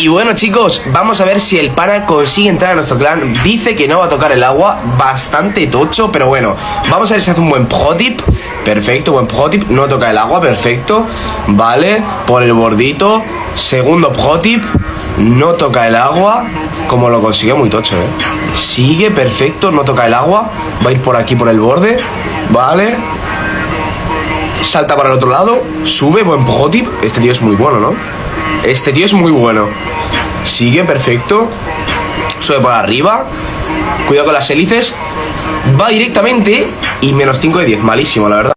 Y bueno chicos, vamos a ver si el pana consigue entrar a nuestro clan. Dice que no va a tocar el agua, bastante tocho Pero bueno, vamos a ver si hace un buen pro-tip. Perfecto, buen pro-tip, no toca el agua, perfecto. Vale, por el bordito. Segundo pro-tip, no toca el agua Como lo consigue muy tocho, eh Sigue, perfecto, no toca el agua. Va a ir por aquí, por el borde. Vale. Salta para el otro lado, sube, buen pro-tip. Este tío es muy bueno, ¿no? Este tío es muy bueno. Sigue, perfecto. Sube para arriba. Cuidado con las hélices. Va directamente y menos 5 de 10. Malísimo, la verdad.